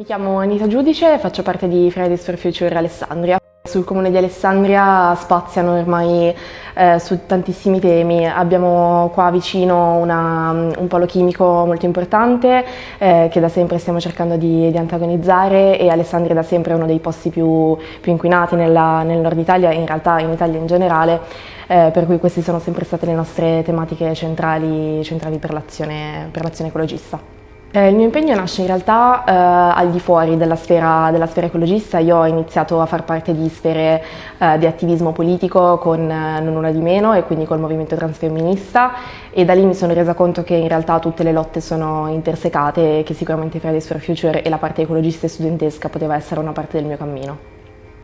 Mi chiamo Anita Giudice e faccio parte di Fridays for Future Alessandria. Sul comune di Alessandria spaziano ormai eh, su tantissimi temi, abbiamo qua vicino una, un polo chimico molto importante eh, che da sempre stiamo cercando di, di, antagonizzare e Alessandria da sempre è uno dei posti più, più inquinati nella, nel nord Italia e in realtà in Italia in generale, eh, per cui queste sono sempre state le nostre tematiche centrali, centrali per l'azione ecologista. Eh, il mio impegno nasce in realtà eh, al di fuori della sfera, della sfera, ecologista, io ho iniziato a far parte di sfere eh, di attivismo politico con eh, Non Una di Meno e quindi col movimento transfemminista e da lì mi sono resa conto che in realtà tutte le lotte sono intersecate e che sicuramente Fridays for Future e la parte ecologista e studentesca poteva essere una parte del mio cammino.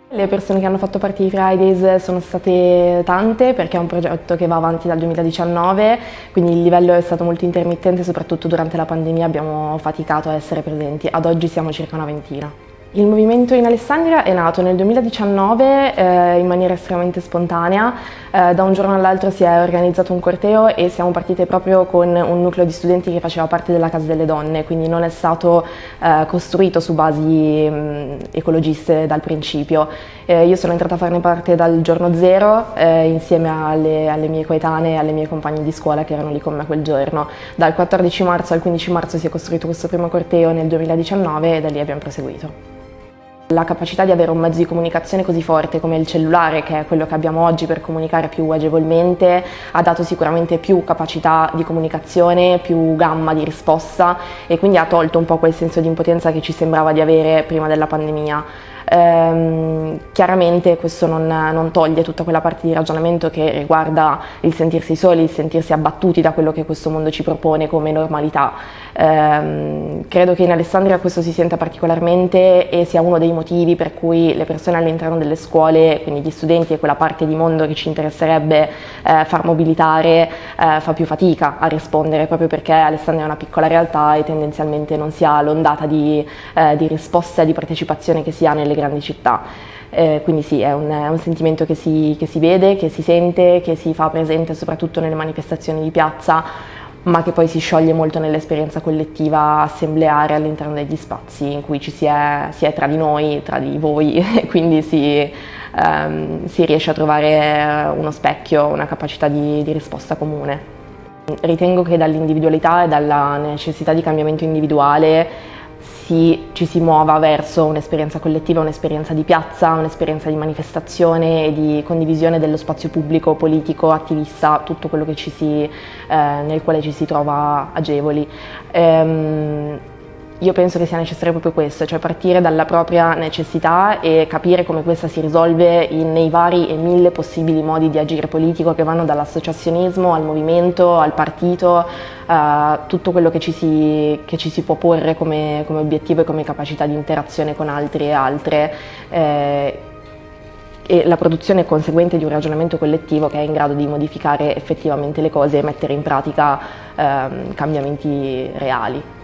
Le persone che hanno fatto parte di Fridays sono state tante perché è un progetto che va avanti dal 2019, quindi il livello è stato molto intermittente, soprattutto durante la pandemia abbiamo faticato a essere presenti. Ad oggi siamo circa una ventina. Il movimento in Alessandria è nato nel 2019 eh, in maniera estremamente spontanea, eh, da un giorno all'altro si è organizzato un corteo e siamo partite proprio con un nucleo di studenti che faceva parte della Casa delle Donne, quindi non è stato eh, costruito su basi mh, ecologiste dal principio. Eh, io sono entrata a farne parte dal giorno zero eh, insieme alle, alle mie coetanee e alle mie compagne di scuola che erano lì con me quel giorno. Dal 14 marzo al 15 marzo si è costruito questo primo corteo nel 2019 e da lì abbiamo proseguito. La capacità di avere un mezzo di comunicazione così forte come il cellulare, che è quello che abbiamo oggi per comunicare più agevolmente, ha dato sicuramente più capacità di comunicazione, più gamma di risposta e quindi ha tolto un po' quel senso di impotenza che ci sembrava di avere prima della pandemia. Ehm, chiaramente questo non, non, toglie tutta quella parte di ragionamento che riguarda il sentirsi soli, il sentirsi abbattuti da quello che questo mondo ci propone come normalità. Ehm, credo che in Alessandria questo si senta particolarmente e sia uno dei motivi per cui le persone all'interno delle scuole, quindi gli studenti e quella parte di mondo che ci interesserebbe eh, far mobilitare, eh, fa più fatica a rispondere proprio perché Alessandria è una piccola realtà e tendenzialmente non si ha l'ondata di, eh, di risposta e di partecipazione che si ha nelle grandi città. Eh, quindi sì, è un, è un sentimento che si, che si, vede, che si sente, che si fa presente soprattutto nelle manifestazioni di piazza, ma che poi si scioglie molto nell'esperienza collettiva assembleare all'interno degli spazi in cui ci si è, si è, tra di noi, tra di voi, e quindi si, ehm, si, riesce a trovare uno specchio, una capacità di, di risposta comune. Ritengo che dall'individualità e dalla necessità di cambiamento individuale si, ci si muova verso un'esperienza collettiva, un'esperienza di piazza, un'esperienza di manifestazione e di condivisione dello spazio pubblico, politico, attivista, tutto quello si, eh, nel quale ci si trova agevoli. Ehm, io penso che sia necessario proprio questo, cioè partire dalla propria necessità e capire come questa si risolve in, nei vari e mille possibili modi di agire politico che vanno dall'associazionismo al movimento, al partito, a tutto quello che ci si, che ci si può porre come, come, obiettivo e come capacità di interazione con altri e altre. Eh, e la produzione conseguente di un ragionamento collettivo che è in grado di modificare effettivamente le cose e mettere in pratica ehm, cambiamenti reali.